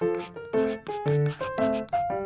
Thank you.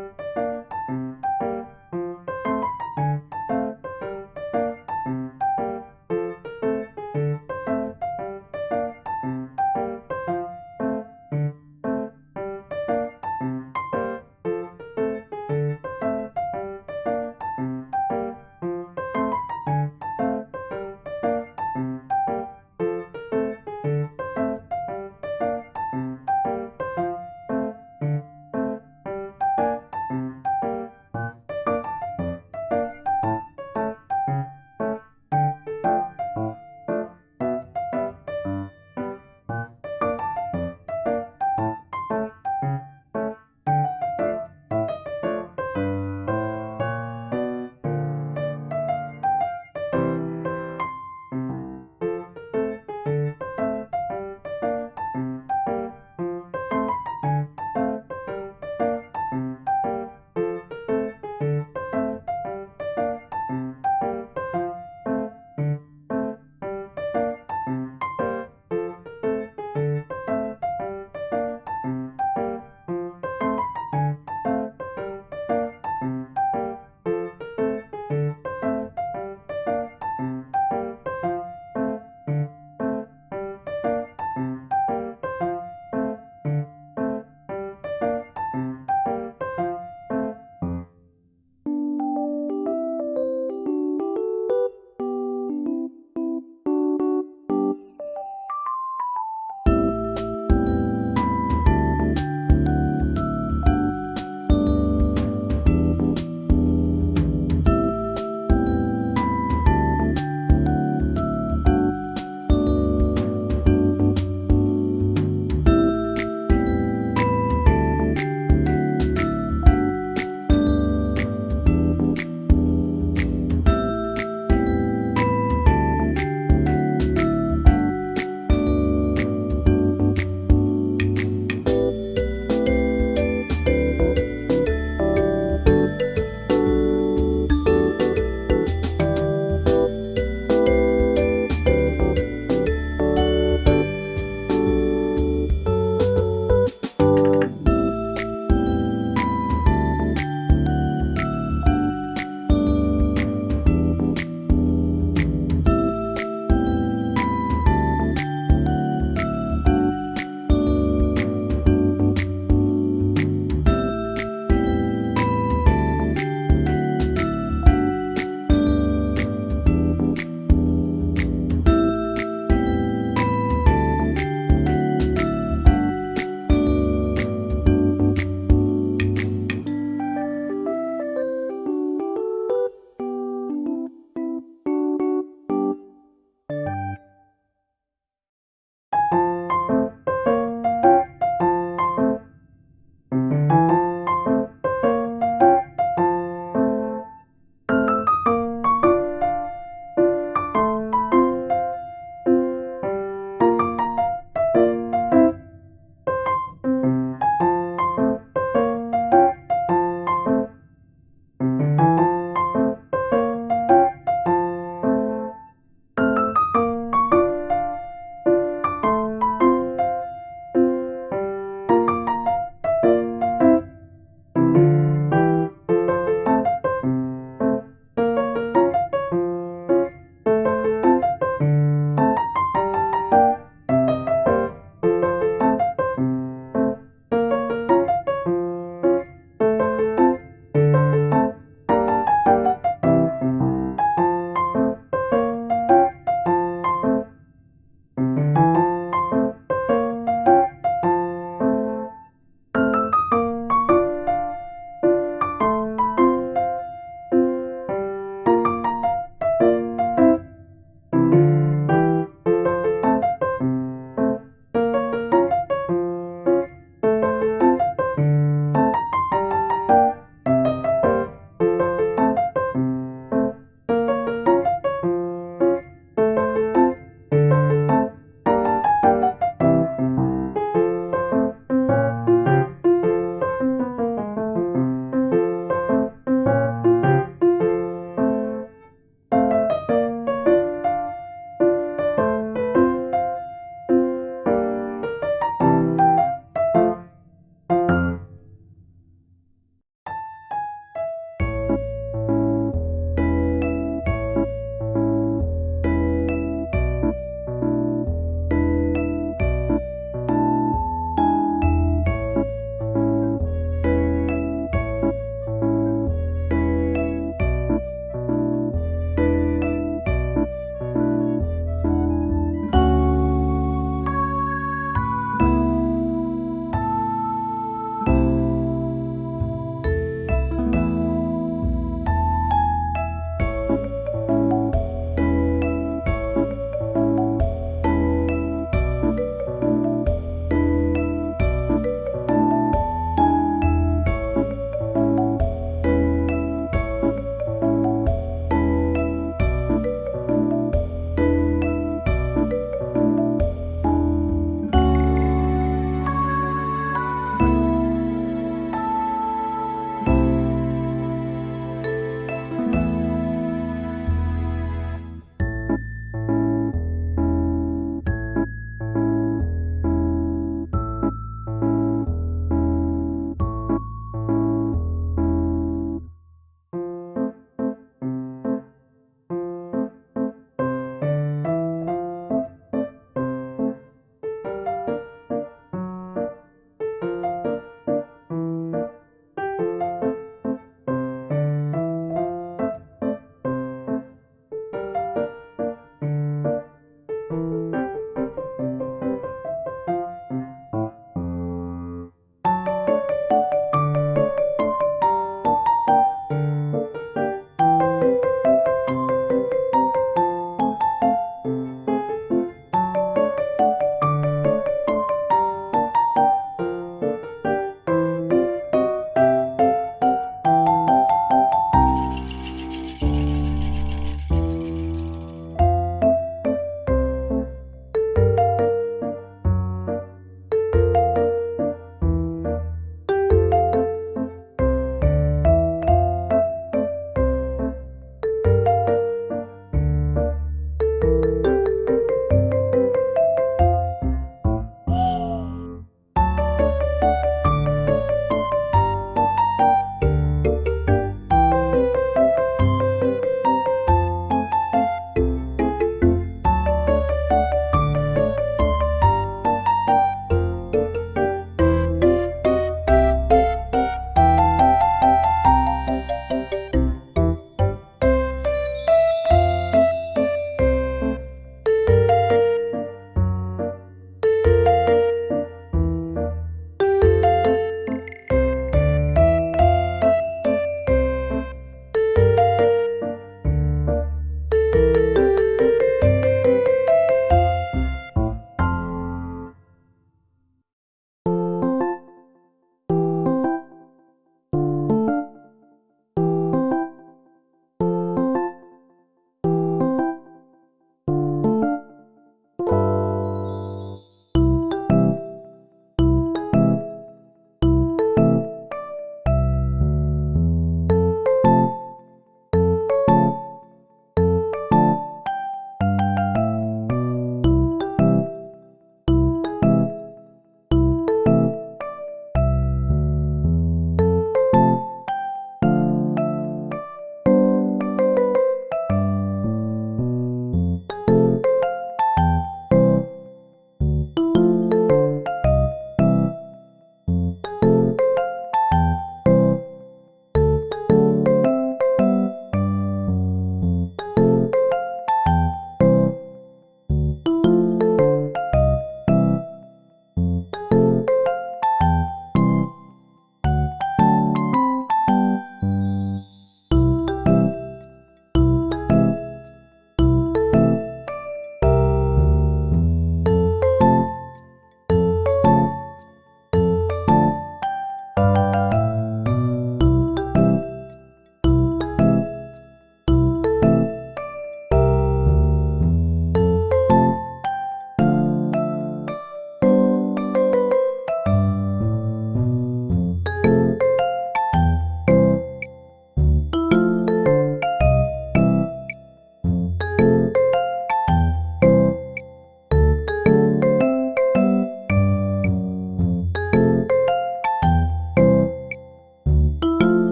Música